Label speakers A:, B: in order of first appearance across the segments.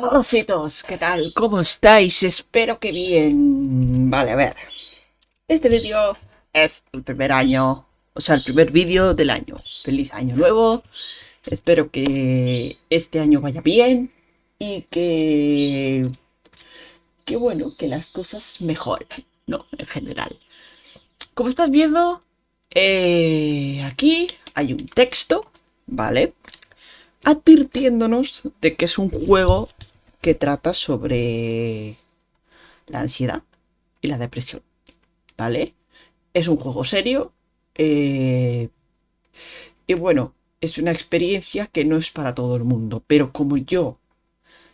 A: Ositos, ¿qué tal? ¿Cómo estáis? Espero que bien. Vale, a ver. Este vídeo es el primer año, o sea, el primer vídeo del año. Feliz año nuevo. Espero que este año vaya bien y que... Que bueno, que las cosas mejoren, ¿no? En general. Como estás viendo, eh, aquí hay un texto, ¿vale? Advirtiéndonos de que es un juego que trata sobre la ansiedad y la depresión. ¿Vale? Es un juego serio. eh, y bueno, es una experiencia que no es para todo el mundo. Pero como yo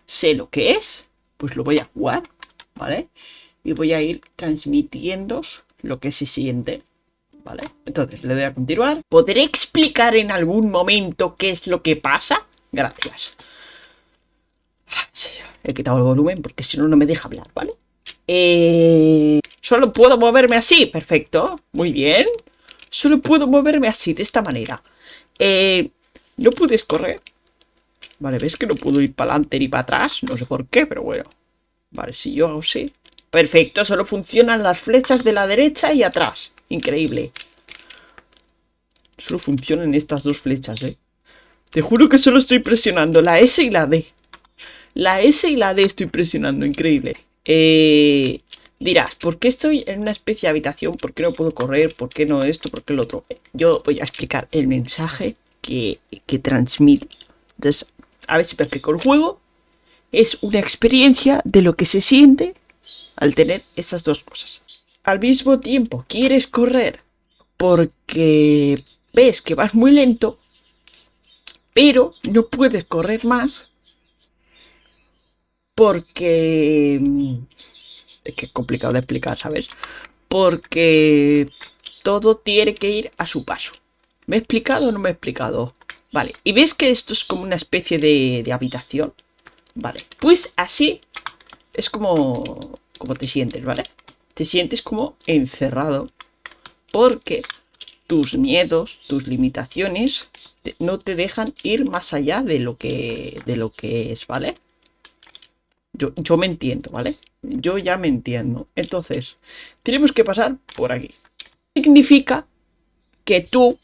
A: sé lo que es, pues lo voy a jugar. ¿Vale? Y voy a ir transmitiendo lo que se siente. ¿Vale? Entonces le doy a continuar. ¿Podré explicar en algún momento qué es lo que pasa? Gracias. He quitado el volumen porque si no, no me deja hablar, ¿vale? Eh, Solo puedo moverme así, perfecto, muy bien. Solo puedo moverme así, de esta manera. Eh, no puedes correr. Vale, ves que no puedo ir para adelante ni para atrás. No sé por qué, pero bueno. Vale, si yo hago así. Perfecto, solo funcionan las flechas de la derecha y atrás. Increíble. Solo funcionan estas dos flechas, eh. Te juro que solo estoy presionando la S y la D. La S y la D estoy presionando, increíble. Eh, dirás, ¿por qué estoy en una especie de habitación? ¿Por qué no puedo correr? ¿Por qué no esto? ¿Por qué lo otro? Yo voy a explicar el mensaje que, que transmite. Entonces, a ver si me explico. El juego es una experiencia de lo que se siente al tener esas dos cosas. Al mismo tiempo, quieres correr porque ves que vas muy lento, pero no puedes correr más porque... mm, Es que es complicado de explicar, ¿sabes? Porque todo tiene que ir a su paso. ¿Me he explicado o no me he explicado? Vale, y ves que esto es como una especie de, de habitación. Vale, pues así es como, como te sientes, ¿vale? Te sientes como encerrado porque tus miedos, tus limitaciones no te dejan ir más allá de lo que, de lo que es, ¿vale? Yo, yo me entiendo, ¿vale? Yo ya me entiendo. Entonces, tenemos que pasar por aquí. Significa que tú,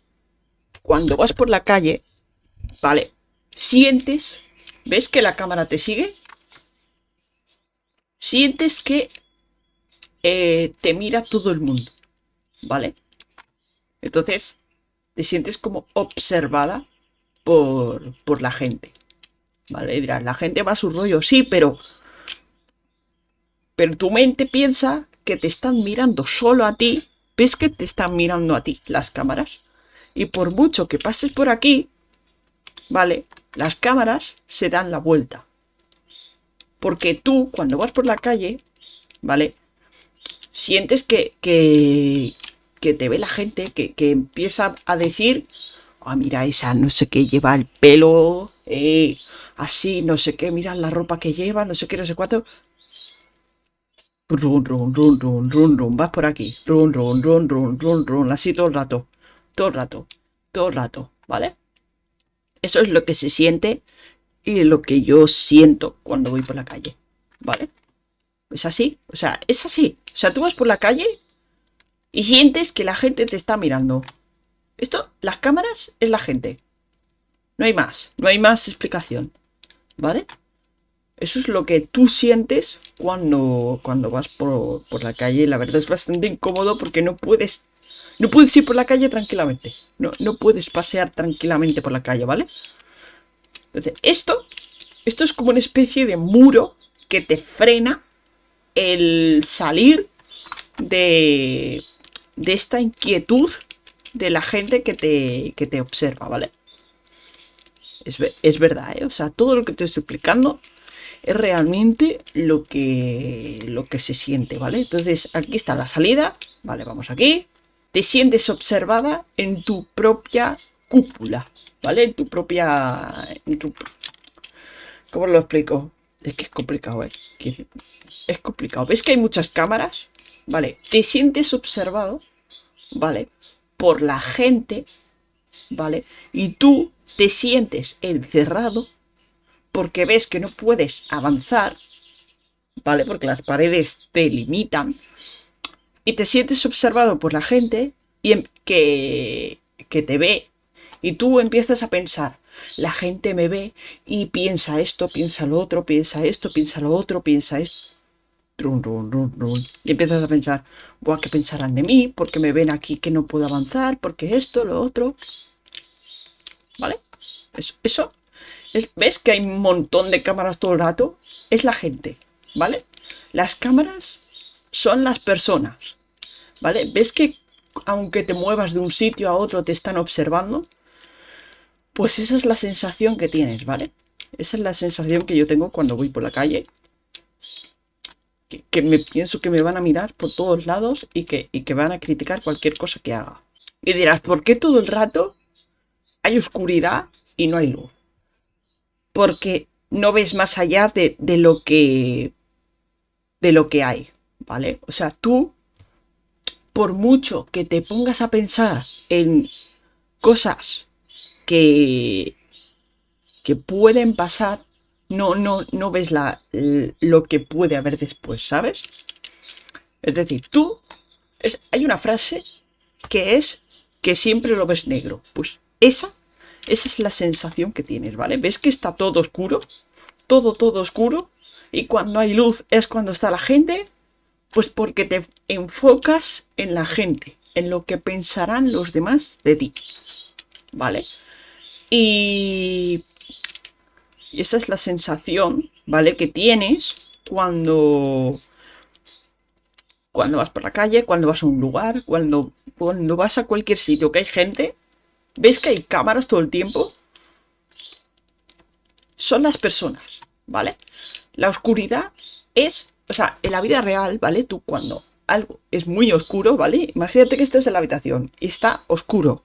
A: cuando vas por la calle, ¿vale? Sientes, ¿ves que la cámara te sigue? Sientes que eh, te mira todo el mundo, ¿vale? Entonces, te sientes como observada por, por la gente. ¿Vale? Dirás, la gente va a su rollo, sí, pero. Pero tu mente piensa que te están mirando solo a ti. ¿Ves que te están mirando a ti las cámaras? Y por mucho que pases por aquí, ¿vale? Las cámaras se dan la vuelta. Porque tú, cuando vas por la calle, ¿vale? Sientes que, que, que te ve la gente, que, que empieza a decir, ah, mira esa, no sé qué, lleva el pelo, eh, así, no sé qué, mira la ropa que lleva, no sé qué, no sé cuánto. Run, run, run, run, run, run, vas por aquí. Run, run, run, run, run, run, así todo el rato. Todo el rato. Todo el rato, ¿vale? Eso es lo que se siente y lo que yo siento cuando voy por la calle, ¿vale? Es así, o sea, es así. O sea, tú vas por la calle y sientes que la gente te está mirando. Esto, las cámaras es la gente. No hay más, no hay más explicación. ¿Vale? Eso es lo que tú sientes cuando, cuando vas por, por la calle. La verdad es bastante incómodo porque no puedes. No puedes ir por la calle tranquilamente. No, no puedes pasear tranquilamente por la calle, ¿vale? Entonces, esto. Esto es como una especie de muro que te frena el salir de. de esta inquietud de la gente que te, que te observa, ¿vale? Es, es verdad, ¿eh? O sea, todo lo que te estoy explicando es realmente lo que, lo que se siente, ¿vale? Entonces, aquí está la salida, ¿vale? Vamos aquí. Te sientes observada en tu propia cúpula, ¿vale? En tu propia... en ¿Cómo lo explico? Es que es complicado, ¿eh? Es complicado. ¿Ves que hay muchas cámaras? ¿Vale? Te sientes observado, ¿vale? Por la gente, ¿vale? Y tú te sientes encerrado porque ves que no puedes avanzar, ¿vale? Porque las paredes te limitan y te sientes observado por la gente y em, que, que te ve y tú empiezas a pensar, la gente me ve y piensa esto, piensa lo otro, piensa esto, piensa lo otro, piensa esto. Y empiezas a pensar, Buah, ¿qué pensarán de mí? Porque me ven aquí que no puedo avanzar, porque esto, lo otro. ¿Vale? Eso ¿Ves que hay un montón de cámaras todo el rato? Es la gente, ¿vale? Las cámaras son las personas, ¿vale? ¿Ves que aunque te muevas de un sitio a otro te están observando? Pues esa es la sensación que tienes, ¿vale? Esa es la sensación que yo tengo cuando voy por la calle. Que, me pienso que me van a mirar por todos lados y que, y que van a criticar cualquier cosa que haga. Y dirás, ¿por qué todo el rato hay oscuridad y no hay luz? Porque no ves más allá de, de lo que de lo que hay, ¿vale? O sea, tú, por mucho que te pongas a pensar en cosas que, que pueden pasar, no, no, no ves la, lo que puede haber después, ¿sabes? Es decir, tú, es, hay una frase que es que siempre lo ves negro. Pues esa, esa es la sensación que tienes, ¿vale? ¿Ves que está todo oscuro? Todo, todo oscuro. Y cuando hay luz es cuando está la gente. Pues porque te enfocas en la gente, en lo que pensarán los demás de ti. ¿Vale? Y, esa es la sensación, ¿vale? Que tienes cuando, cuando vas por la calle, cuando vas a un lugar, cuando, cuando vas a cualquier sitio que hay gente. ¿Ves que hay cámaras todo el tiempo? Son las personas, ¿vale? La oscuridad es, o sea, en la vida real, ¿vale? Tú cuando algo es muy oscuro, ¿vale? Imagínate que estás en la habitación y está oscuro.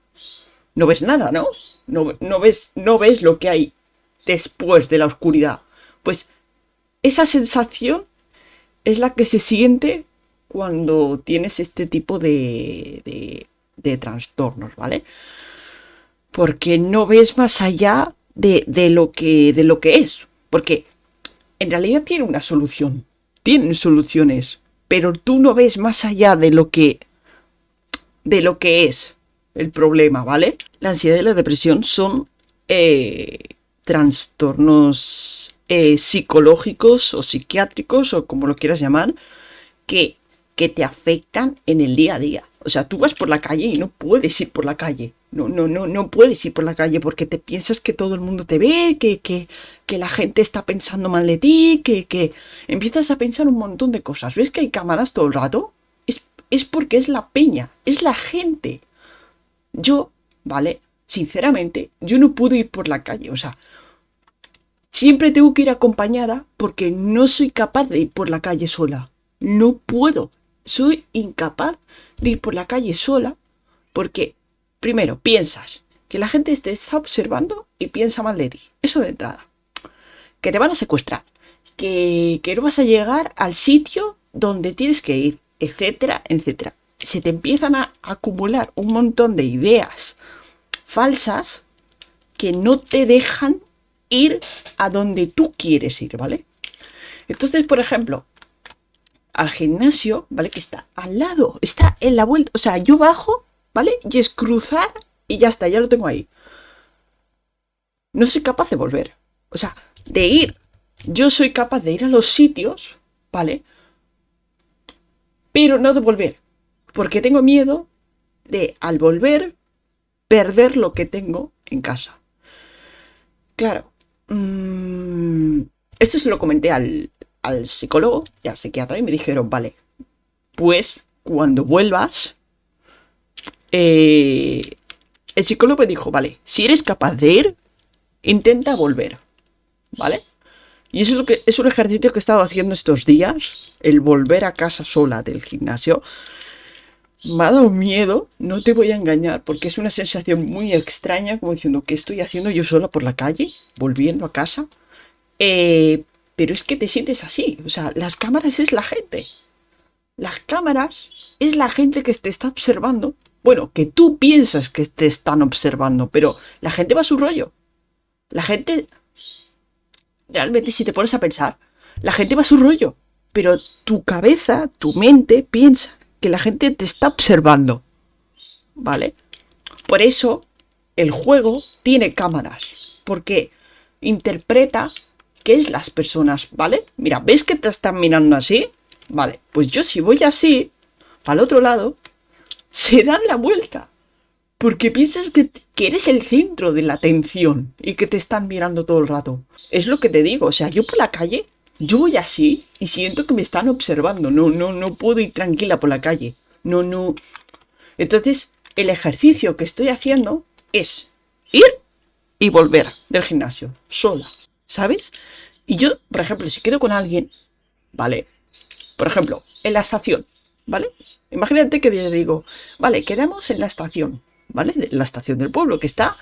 A: No ves nada, ¿no? no, ves, no ves lo que hay después de la oscuridad. Pues esa sensación es la que se siente cuando tienes este tipo de, de, de trastornos, ¿vale? Porque no ves más allá de, de, lo que, de lo que es. Porque en realidad tiene una solución. Tienen soluciones. Pero tú no ves más allá de lo que. de lo que es el problema, ¿vale? La ansiedad y la depresión son eh, trastornos eh, psicológicos o psiquiátricos o como lo quieras llamar, que, que te afectan en el día a día. O sea, tú vas por la calle y no puedes ir por la calle. No, no, no, no puedes ir por la calle porque te piensas que todo el mundo te ve, que, que, que la gente está pensando mal de ti, que, que empiezas a pensar un montón de cosas. ¿Ves que hay cámaras todo el rato? Es, es porque es la peña, es la gente. Yo, ¿vale? Sinceramente, yo no puedo ir por la calle, o sea, siempre tengo que ir acompañada porque no soy capaz de ir por la calle sola. No puedo. Soy incapaz de ir por la calle sola porque, primero, piensas que la gente te está observando y piensa mal de ti. Eso de entrada. Que te van a secuestrar. Que, que no vas a llegar al sitio donde tienes que ir, etcétera, etcétera se te empiezan a acumular un montón de ideas falsas que no te dejan ir a donde tú quieres ir, ¿vale? Entonces, por ejemplo, al gimnasio, ¿vale? Que está al lado, está en la vuelta, o sea, yo bajo, ¿vale? Y es cruzar y ya está, ya lo tengo ahí. No soy capaz de volver, o sea, de ir. Yo soy capaz de ir a los sitios, ¿vale? Pero no de volver. Porque tengo miedo de, al volver, perder lo que tengo en casa. Claro. Mm, esto se lo comenté al, psicólogo y al psiquiatra y me dijeron, vale, pues cuando vuelvas, eh, el psicólogo me dijo, vale, si eres capaz de ir, intenta volver, ¿vale? Y eso es, lo que, es un ejercicio que he estado haciendo estos días, el volver a casa sola del gimnasio me ha dado miedo, no te voy a engañar, porque es una sensación muy extraña, como diciendo, ¿qué estoy haciendo yo sola por la calle? Volviendo a casa. Eh, pero es que te sientes así, o sea, las cámaras es la gente. Las cámaras es la gente que te está observando. Bueno, que tú piensas que te están observando, pero la gente va a su rollo. La gente realmente si te pones a pensar, la gente va a su rollo, pero tu cabeza, tu mente piensa que la gente te está observando, ¿vale? Por eso el juego tiene cámaras, porque interpreta qué es las personas, ¿vale? Mira, ¿ves que te están mirando así? Vale, pues yo si voy así, al otro lado, se dan la vuelta. Porque piensas que, eres el centro de la atención y que te están mirando todo el rato. Es lo que te digo, o sea, yo por la calle, yo voy así y siento que me están observando. No, no, no puedo ir tranquila por la calle. No, no. Entonces, el ejercicio que estoy haciendo es ir y volver del gimnasio, sola, ¿sabes? Y yo, por ejemplo, si quedo con alguien, ¿vale? Por ejemplo, en la estación, ¿vale? Imagínate que te digo, vale, quedamos en la estación, ¿vale? la estación del pueblo, que está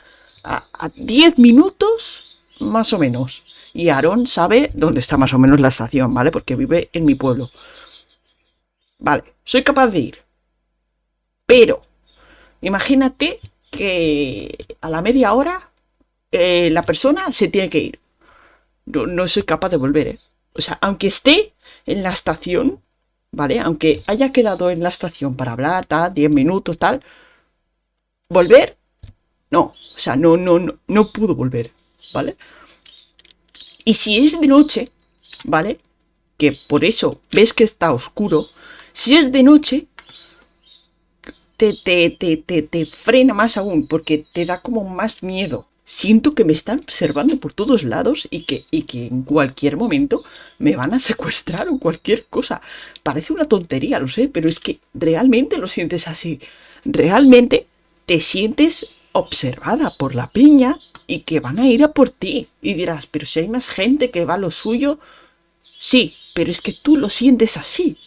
A: a, 10 minutos más o menos. Y Aarón sabe dónde está más o menos la estación, ¿vale? Porque vive en mi pueblo. Vale, soy capaz de ir. Pero, imagínate que a la media hora eh, la persona se tiene que ir. No, no soy capaz de volver, ¿eh? O sea, aunque esté en la estación, ¿vale? Aunque haya quedado en la estación para hablar, tal, 10 minutos, tal, volver, no, o sea, no, no, no, no pudo volver, ¿vale? Y si es de noche, ¿vale? Que por eso ves que está oscuro, si es de noche, te, te, te, te, frena más aún, porque te da como más miedo, siento que me están observando por todos lados y que, y que en cualquier momento me van a secuestrar o cualquier cosa. Parece una tontería, lo sé, pero es que realmente lo sientes así. Realmente te sientes observada por la piña y que van a ir a por ti. Y dirás, pero si hay más gente que va a lo suyo, sí, pero es que tú lo sientes así.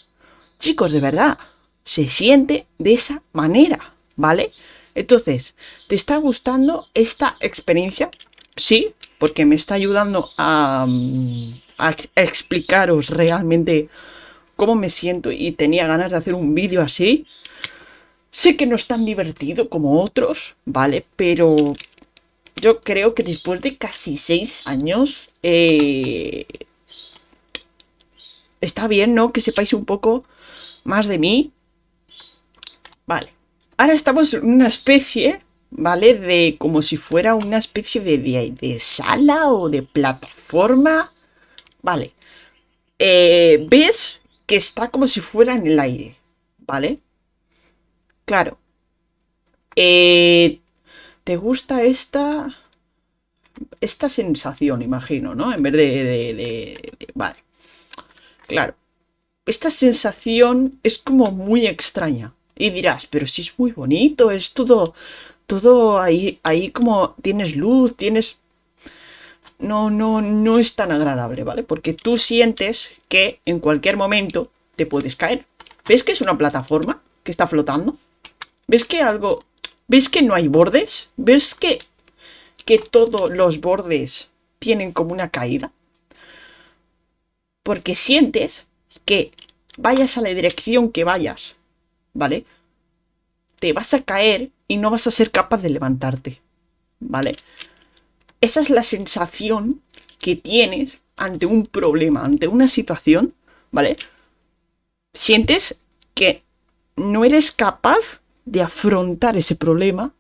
A: Chicos, de verdad, se siente de esa manera, ¿vale? Entonces, ¿te está gustando esta experiencia? Sí, porque me está ayudando a, mm, explicaros realmente cómo me siento y tenía ganas de hacer un vídeo así. Sé que no es tan divertido como otros, ¿vale? Pero yo creo que después de casi seis años... Eh, está bien, ¿no? Que sepáis un poco más de mí. Vale. Ahora estamos en una especie, ¿vale? De como si fuera una especie de, de, sala o de plataforma. Vale. Eh, ¿Ves? Que está como si fuera en el aire, ¿vale? Claro. Eh, ¿Te gusta esta... Esta sensación, imagino, ¿no? En vez de, de, de... Vale. Claro. Esta sensación es como muy extraña. Y dirás, pero si es muy bonito, es todo, todo ahí, ahí como tienes luz, tienes... No, no, no es tan agradable, ¿vale? Porque tú sientes que en cualquier momento te puedes caer. ¿Ves que es una plataforma que está flotando? ¿Ves que algo... ¿Ves que no hay bordes? ¿Ves que, que todos los bordes tienen como una caída? Porque sientes que vayas a la dirección que vayas, ¿vale? Te vas a caer y no vas a ser capaz de levantarte, ¿vale? Esa es la sensación que tienes ante un problema, ante una situación, ¿vale? Sientes que no eres capaz de afrontar ese problema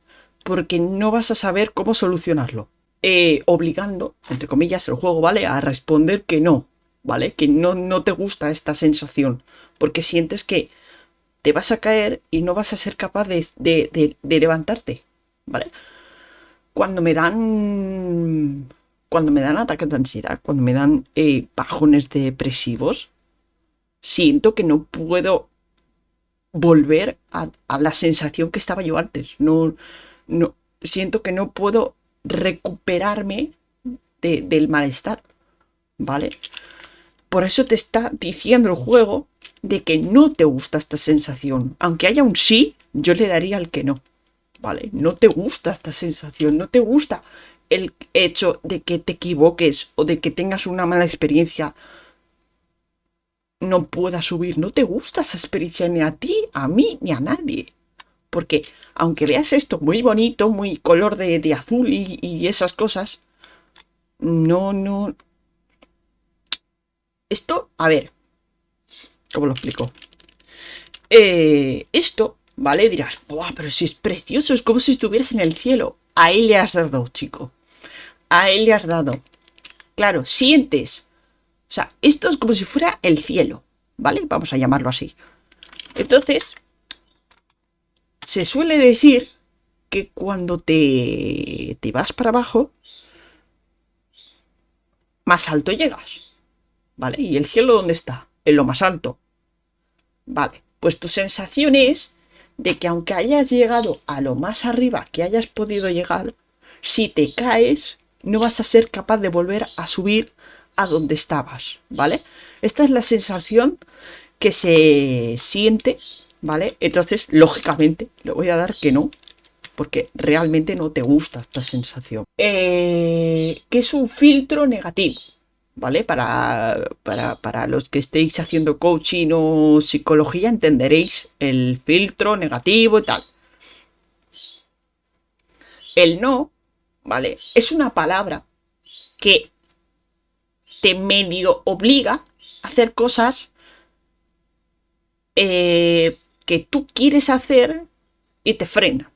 A: porque no vas a saber cómo solucionarlo. Eh, obligando, entre comillas, el juego, ¿vale? A responder que no, ¿vale? Que no, no te gusta esta sensación. Porque sientes que te vas a caer y no vas a ser capaz de, levantarte, ¿vale? Cuando me dan... Cuando me dan ataques de ansiedad, cuando me dan eh, bajones depresivos, siento que no puedo volver a, la sensación que estaba yo antes. No, no, siento que no puedo recuperarme del malestar, ¿vale? Por eso te está diciendo el juego de que no te gusta esta sensación. Aunque haya un sí, yo le daría al que no. ¿Vale? No te gusta esta sensación, no te gusta el hecho de que te equivoques o de que tengas una mala experiencia no pueda subir. No te gusta esa experiencia ni a ti, a mí, ni a nadie. Porque aunque veas esto muy bonito, muy color de, azul y, esas cosas, no, no, Esto, a ver, ¿cómo lo explico? Eh, esto, ¿vale? Dirás, ¡buah! Pero si es precioso, es como si estuvieras en el cielo. Ahí le has dado, chico. A él le has dado. Claro, sientes. O sea, esto es como si fuera el cielo, ¿vale? Vamos a llamarlo así. Entonces, se suele decir que cuando te, te vas para abajo, más alto llegas. ¿Vale? ¿Y el cielo dónde está? En lo más alto. Vale, pues tu sensación es de que aunque hayas llegado a lo más arriba que hayas podido llegar, si te caes, no vas a ser capaz de volver a subir a donde estabas, ¿vale? Esta es la sensación que se siente, ¿vale? Entonces, lógicamente, le voy a dar que no, porque realmente no te gusta esta sensación. Eh, que es un filtro negativo, ¿vale? Para, para, para, los que estéis haciendo coaching o psicología entenderéis el filtro negativo y tal. El no, ¿vale? Es una palabra que te medio obliga a hacer cosas eh, que tú quieres hacer y te frena.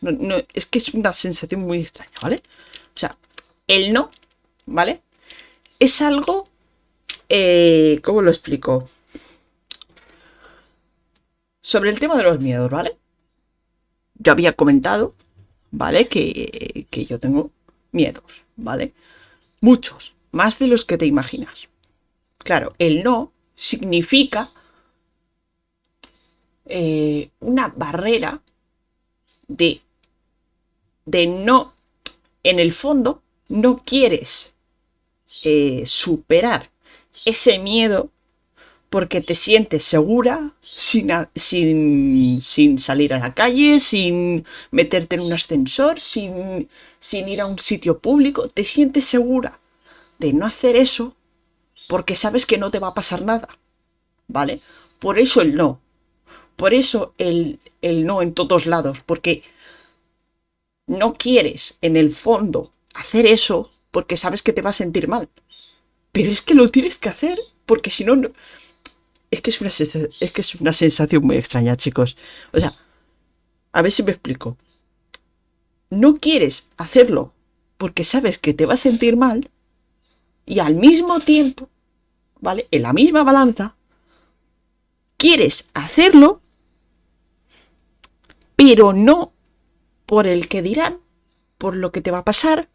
A: No, es que es una sensación muy extraña, ¿vale? O sea, el no, ¿vale? Es algo... Eh, ¿Cómo lo explico? Sobre el tema de los miedos, ¿vale? Yo había comentado, ¿vale? Que, que yo tengo miedos, ¿vale? Muchos, más de los que te imaginas. Claro, el no significa eh, una barrera de de no, en el fondo, no quieres eh, superar ese miedo porque te sientes segura sin, sin, sin, salir a la calle, sin meterte en un ascensor, sin, sin ir a un sitio público. Te sientes segura de no hacer eso porque sabes que no te va a pasar nada. ¿Vale? Por eso el no. Por eso el, el no en todos lados. Porque no quieres, en el fondo, hacer eso porque sabes que te va a sentir mal. Pero es que lo tienes que hacer porque si no... Es, que es, una, es que es una sensación muy extraña, chicos. O sea, a ver si me explico. No quieres hacerlo porque sabes que te va a sentir mal y al mismo tiempo, ¿vale? En la misma balanza, quieres hacerlo, pero no por el que dirán, por lo que te va a pasar,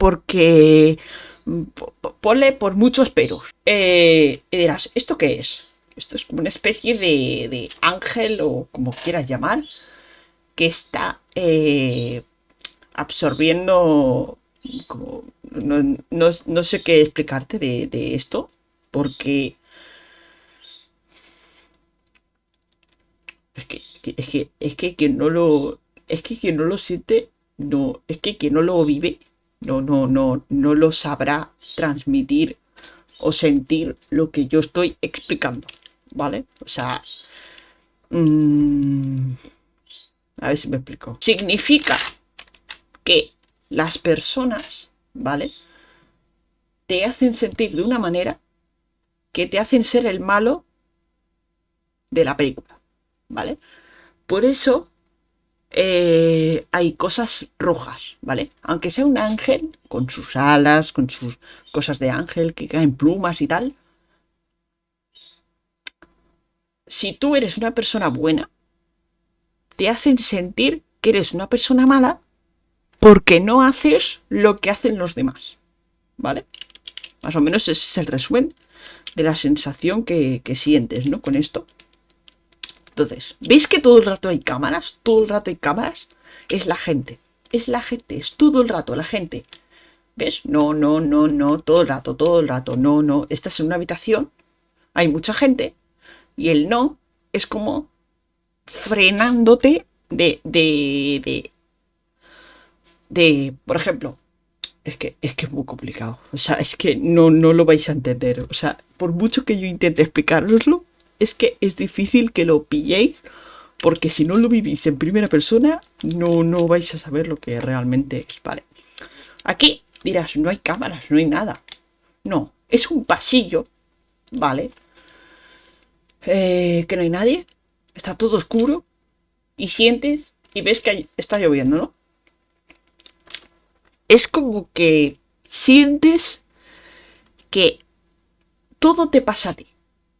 A: porque mm, ponle por muchos peros. Eh, y dirás, ¿esto qué es? Esto es como una especie de, ángel o como quieras llamar, que está eh, absorbiendo como, no, sé qué explicarte de, de esto, porque es que, es que, es que, que no lo, es que quien no lo siente, no, es que quien no lo vive, no, no, no, no lo sabrá transmitir o sentir lo que yo estoy explicando, ¿vale? O sea, mm, a ver si me explico. Significa que las personas, ¿vale? Te hacen sentir de una manera que te hacen ser el malo de la película, ¿vale? Por eso eh, hay cosas rojas, ¿vale? Aunque sea un ángel, con sus alas, con sus cosas de ángel, que caen plumas y tal. Si tú eres una persona buena, te hacen sentir que eres una persona mala porque no haces lo que hacen los demás, ¿vale? Más o menos ese es el resumen de la sensación que, que sientes, ¿no? Con esto. Entonces, ¿veis que todo el rato hay cámaras? Todo el rato hay cámaras. Es la gente. Es la gente. Es todo el rato la gente. ¿Ves? No, no, no, no. Todo el rato, todo el rato. No, no. Estás en una habitación. Hay mucha gente. Y el no es como frenándote de, de, de, de, por ejemplo, es que, es que es muy complicado. O sea, es que no, no lo vais a entender. O sea, por mucho que yo intente explicaroslo, es que es difícil que lo pilléis porque si no lo vivís en primera persona no, no vais a saber lo que realmente es, ¿vale? Aquí dirás, no hay cámaras, no hay nada. No, es un pasillo, vale. Eh, que no hay nadie, está todo oscuro y sientes y ves que está lloviendo, ¿no? Es como que sientes que todo te pasa a ti,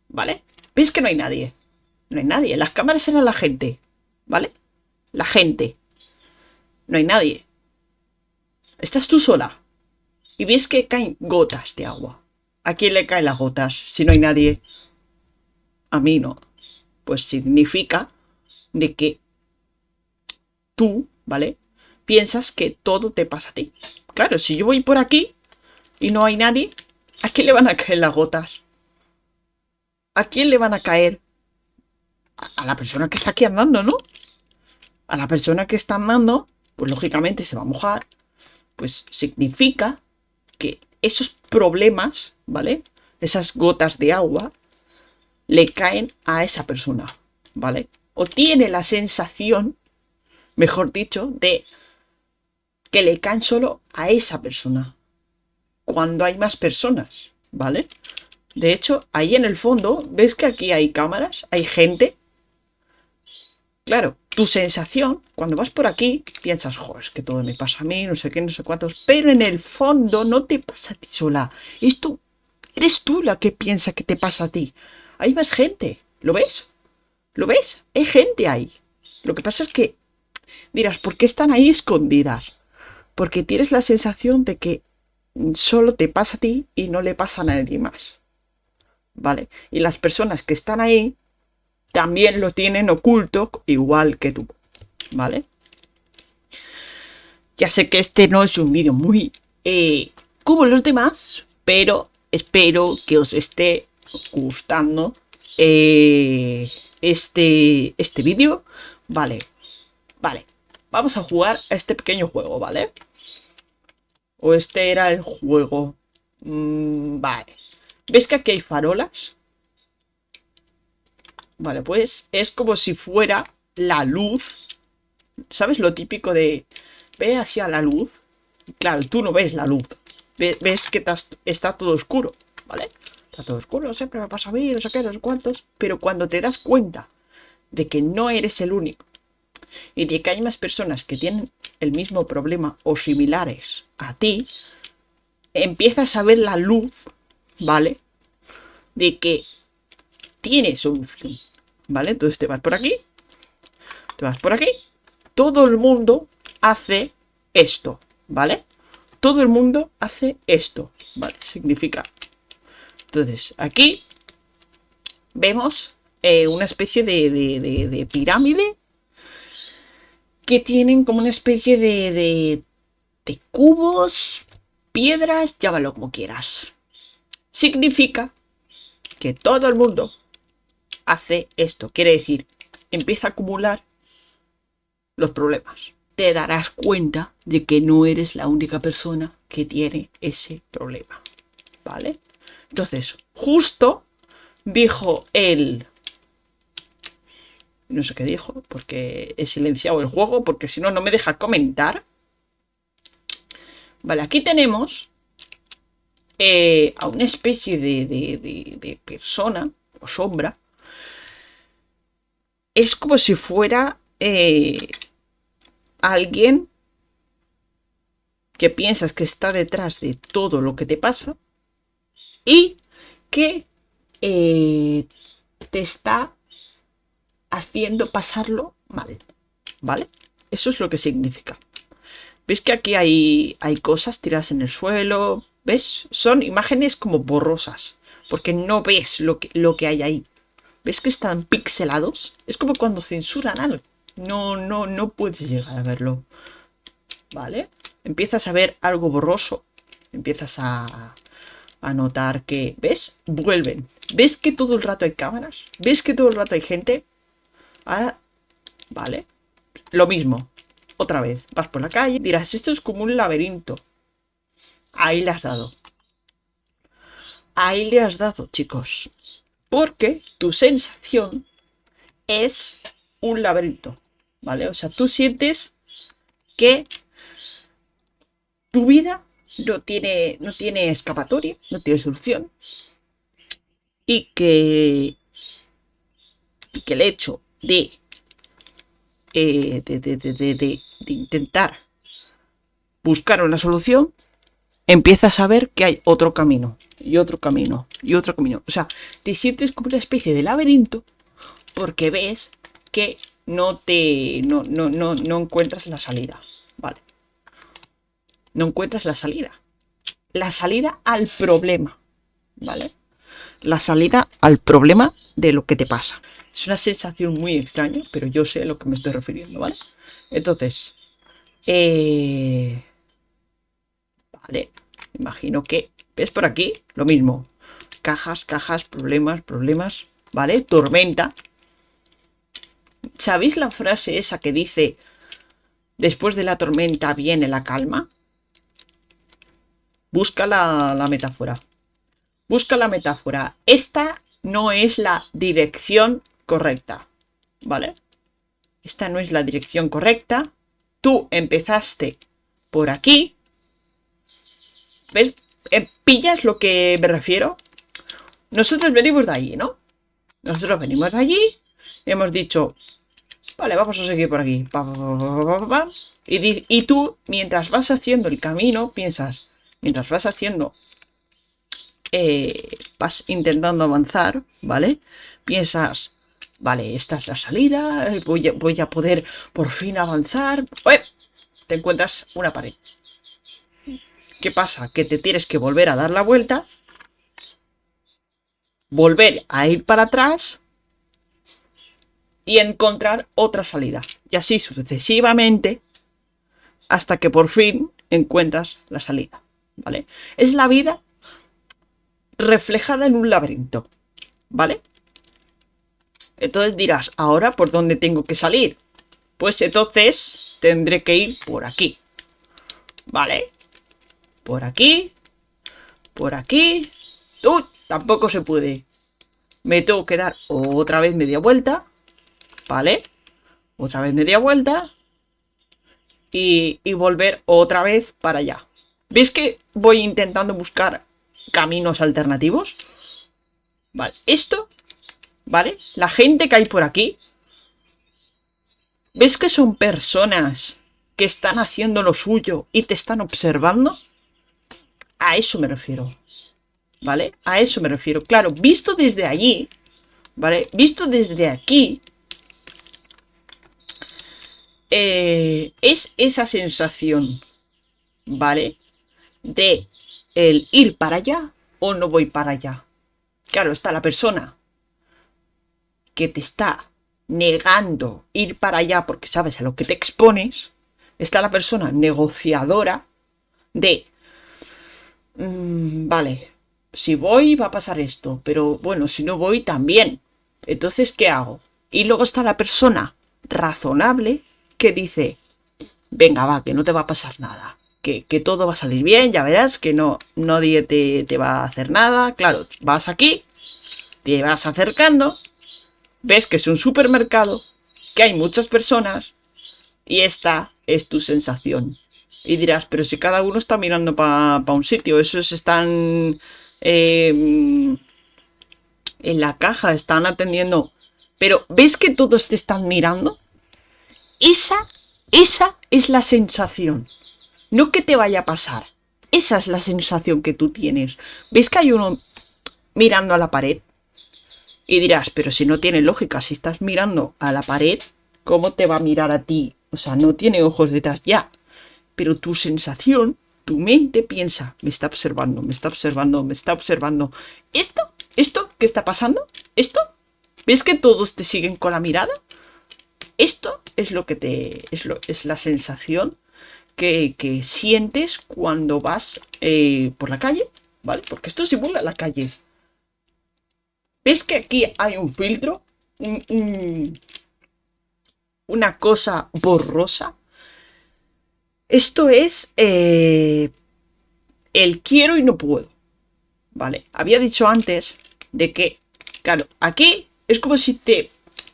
A: ¿vale? Ves que no hay nadie, no hay nadie, las cámaras eran la gente, ¿vale? La gente, no hay nadie. Estás tú sola y ves que caen gotas de agua. ¿A quién le caen las gotas si no hay nadie? A mí no. Pues significa de que tú, ¿vale? Piensas que todo te pasa a ti. Claro, si yo voy por aquí y no hay nadie, ¿a quién le van a caer las gotas? ¿A quién le van a caer? A, la persona que está aquí andando, ¿no? A la persona que está andando, pues lógicamente se va a mojar. Pues significa que esos problemas, ¿vale? Esas gotas de agua le caen a esa persona, ¿vale? O tiene la sensación, mejor dicho, de que le caen solo a esa persona. Cuando hay más personas, ¿vale? De hecho, ahí en el fondo, ¿ves que aquí hay cámaras? Hay gente. Claro, tu sensación, cuando vas por aquí, piensas, joder, es que todo me pasa a mí, no sé qué, no sé cuántos. Pero en el fondo no te pasa a ti sola. Esto, eres tú la que piensa que te pasa a ti. Hay más gente. ¿Lo ves? ¿Lo ves? Hay gente ahí. Lo que pasa es que dirás, ¿por qué están ahí escondidas? Porque tienes la sensación de que solo te pasa a ti y no le pasa a nadie más. ¿Vale? Y las personas que están ahí también lo tienen oculto igual que tú, ¿vale? Ya sé que este no es un vídeo muy eh, como los demás, pero espero que os esté gustando eh, este, este vídeo. Vale, vale, vamos a jugar a este pequeño juego, ¿vale? O este era el juego. Mm, vale. ¿Ves que aquí hay farolas? Vale, pues es como si fuera la luz. ¿Sabes lo típico de ve hacia la luz? Claro, tú no ves la luz. Ves que está todo oscuro, ¿vale? Está todo oscuro, siempre me pasa a mí, no sé qué, no sé cuántos. Pero cuando te das cuenta de que no eres el único y de que hay más personas que tienen el mismo problema o similares a ti, empiezas a ver la luz ¿vale? De que tiene solución, ¿vale? Entonces te vas por aquí, te vas por aquí, todo el mundo hace esto, ¿vale? Todo el mundo hace esto, ¿vale? Significa. Entonces, aquí vemos eh, una especie de, de, pirámide que tienen como una especie de, de, de cubos, piedras, llámalo como quieras, significa que todo el mundo hace esto. Quiere decir, empieza a acumular los problemas. Te darás cuenta de que no eres la única persona que tiene ese problema. ¿Vale? Entonces, justo dijo él... No sé qué dijo, porque he silenciado el juego, porque si no, no me deja comentar. Vale, aquí tenemos eh, a una especie de, persona o sombra, es como si fuera eh, alguien que piensas que está detrás de todo lo que te pasa y que eh, te está haciendo pasarlo mal, ¿vale? Eso es lo que significa. ¿Ves que aquí hay, hay cosas tiradas en el suelo? ¿Ves? Son imágenes como borrosas, porque no ves lo que, lo que hay ahí. ¿Ves que están pixelados? Es como cuando censuran algo. No, no, no puedes llegar a verlo. ¿Vale? Empiezas a ver algo borroso. Empiezas a, a notar que... ¿Ves? Vuelven. ¿Ves que todo el rato hay cámaras? ¿Ves que todo el rato hay gente? Ahora... ¿Vale? Lo mismo. Otra vez. Vas por la calle. Dirás, esto es como un laberinto. Ahí le has dado. Ahí le has dado, chicos. Porque tu sensación es un laberinto, ¿vale? O sea, tú sientes que tu vida no tiene, no tiene escapatoria, no tiene solución. y que, y que el hecho de, eh, de, de, de, de intentar buscar una solución, empiezas a ver que hay otro camino, y otro camino, y otro camino. O sea, te sientes como una especie de laberinto porque ves que no te. no, no, no, no encuentras la salida. Vale. No encuentras la salida. La salida al problema. ¿Vale? La salida al problema de lo que te pasa. Es una sensación muy extraña, pero yo sé a lo que me estoy refiriendo, ¿vale? Entonces, eh... Vale, imagino que... ¿Ves por aquí? Lo mismo. Cajas, cajas, problemas, problemas. ¿Vale? Tormenta. ¿Sabéis la frase esa que dice después de la tormenta viene la calma? Busca la, la metáfora. Busca la metáfora. Esta no es la dirección correcta. ¿Vale? Esta no es la dirección correcta. Tú empezaste por aquí. ¿Ves? Eh, ¿Pillas lo que me refiero? Nosotros venimos de allí, ¿no? Nosotros venimos de allí. Hemos dicho, vale, vamos a seguir por aquí. y, y tú, mientras vas haciendo el camino, piensas, mientras vas haciendo, eh, vas intentando avanzar, ¿vale? Piensas, vale, esta es la salida, eh, voy a, poder por fin avanzar. Te encuentras una pared. ¿Qué pasa? Que te tienes que volver a dar la vuelta, volver a ir para atrás y encontrar otra salida. Y así sucesivamente hasta que por fin encuentras la salida. ¿Vale? Es la vida reflejada en un laberinto. ¿Vale? Entonces dirás, ¿ahora por dónde tengo que salir? Pues entonces tendré que ir por aquí. ¿Vale? Por aquí. Por aquí. ¡Uy! Tampoco se puede. Me tengo que dar otra vez media vuelta. ¿Vale? Otra vez media vuelta. Y, y volver otra vez para allá. ¿Ves que voy intentando buscar caminos alternativos? Vale, esto, ¿vale? La gente que hay por aquí, ¿ves que son personas que están haciendo lo suyo y te están observando? A eso me refiero. ¿Vale? A eso me refiero. Claro, visto desde allí, ¿vale? Visto desde aquí, eh, es esa sensación, ¿vale? De el ir para allá o no voy para allá. Claro, está la persona que te está negando ir para allá porque sabes a lo que te expones. Está la persona negociadora de, mm, vale, si voy va a pasar esto, pero bueno, si no voy también. Entonces, ¿qué hago? Y luego está la persona razonable que dice, venga, va, que no te va a pasar nada que, todo va a salir bien, ya verás que no nadie te va a hacer nada. Claro, vas aquí, te vas acercando, ves que es un supermercado, que hay muchas personas y esta es tu sensación. Y dirás, pero si cada uno está mirando para un sitio, esos están em, en la caja, están atendiendo. Pero ¿ves que todos te están mirando? Esa, esa es la sensación. No que te vaya a pasar. Esa es la sensación que tú tienes. ¿Ves que hay uno mirando a la pared? Y dirás, pero si no tiene lógica, si estás mirando a la pared, ¿cómo te va a mirar a ti? O sea, no tiene ojos detrás ya. Pero tu sensación, tu mente piensa, me está observando, me está observando, me está observando. ¿Esto? ¿Esto? ¿Qué está pasando? ¿Esto? ¿Ves que todos te siguen con la mirada? Esto es lo que te... es, lo, es la sensación que, sientes cuando vas eh, por la calle, ¿vale? Porque esto simula la calle. ¿Ves que aquí hay un filtro? una cosa borrosa. Esto es eh, el quiero y no puedo. ¿Vale? Había dicho antes de que, claro, aquí es como si te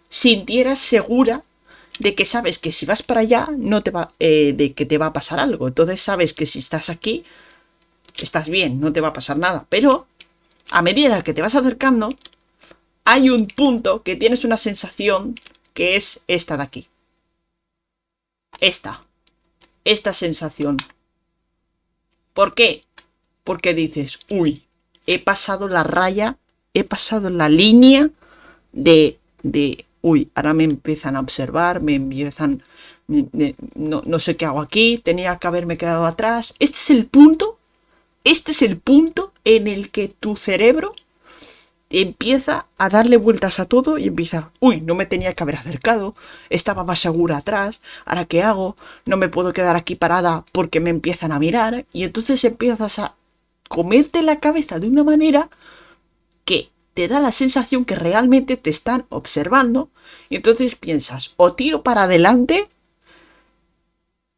A: sintieras segura de que sabes que si vas para allá, no te va, eh, de que te va a pasar algo. Entonces sabes que si estás aquí, estás bien, no te va a pasar nada. Pero a medida que te vas acercando, hay un punto que tienes una sensación que es esta de aquí. Esta. Esta sensación. ¿Por qué? Porque dices, uy, he pasado la raya, he pasado la línea de, de uy, ahora me empiezan a observar, me empiezan, no, no sé qué hago aquí, tenía que haberme quedado atrás. Este es el punto, este es el punto en el que tu cerebro empieza a darle vueltas a todo y empieza, uy, no me tenía que haber acercado, estaba más segura atrás, ahora qué hago, no me puedo quedar aquí parada porque me empiezan a mirar y entonces empiezas a comerte la cabeza de una manera que te da la sensación que realmente te están observando. Y entonces piensas, o tiro para adelante,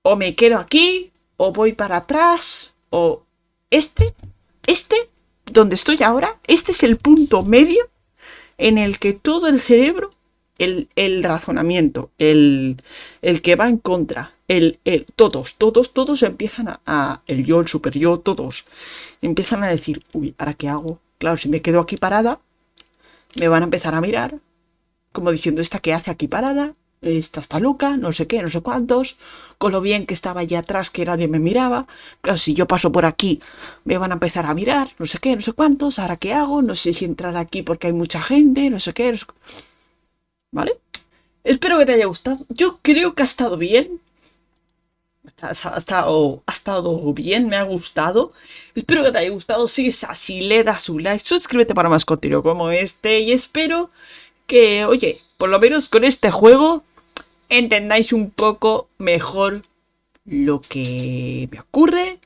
A: o me quedo aquí, o voy para atrás, o este, este donde estoy ahora, este es el punto medio en el que todo el cerebro, el, razonamiento, el, el, que va en contra, el, el, todos, todos, todos empiezan a, el yo, el super yo, todos, empiezan a decir, uy, ¿ahora qué hago? Claro, si me quedo aquí parada, me van a empezar a mirar, como diciendo, ¿esta qué hace aquí parada? Esta está loca, no sé qué, no sé cuántos, con lo bien que estaba allá atrás que nadie me miraba, claro, si yo paso por aquí me van a empezar a mirar, no sé qué, no sé cuántos, ahora qué hago, no sé si entrar aquí porque hay mucha gente, no sé qué, ¿vale? Espero que te haya gustado, yo creo que ha estado bien, ha, estado, ha estado bien, me ha gustado, espero que te haya gustado, si es así, le das un like, suscríbete para más contenido como este y espero que, oye, por lo menos con este juego entendáis un poco mejor lo que me ocurre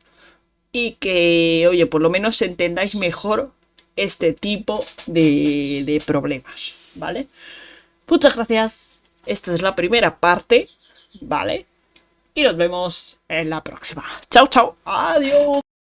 A: y que, oye, por lo menos entendáis mejor este tipo de, problemas, ¿vale? Muchas gracias. Esta es la primera parte, ¿vale? Y nos vemos en la próxima. Chao, chao. Adiós.